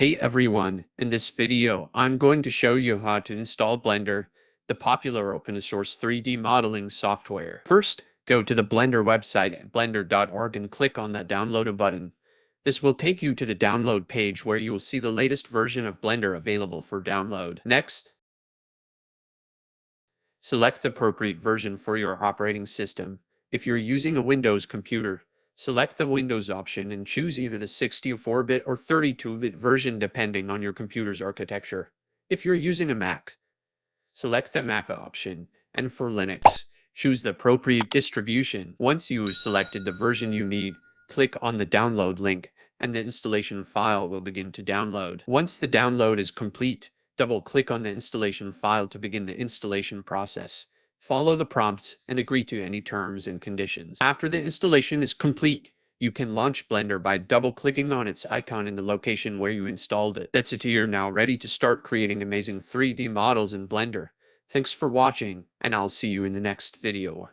Hey everyone, in this video, I'm going to show you how to install Blender, the popular open source 3D modeling software. First, go to the Blender website at blender.org and click on that download button. This will take you to the download page where you will see the latest version of Blender available for download. Next, select the appropriate version for your operating system. If you're using a Windows computer, Select the hmm. Windows option and choose either the 64-bit or 32-bit version depending on your computer's architecture. If you're using a Mac, select the Mac option, and for Linux, choose the appropriate distribution. Once you've selected the version you need, click on the download link, and the installation file will begin to download. Once the download is complete, double-click on the installation file to begin the installation process. Follow the prompts and agree to any terms and conditions. After the installation is complete, you can launch Blender by double-clicking on its icon in the location where you installed it. That's it you're now ready to start creating amazing 3D models in Blender. Thanks for watching, and I'll see you in the next video.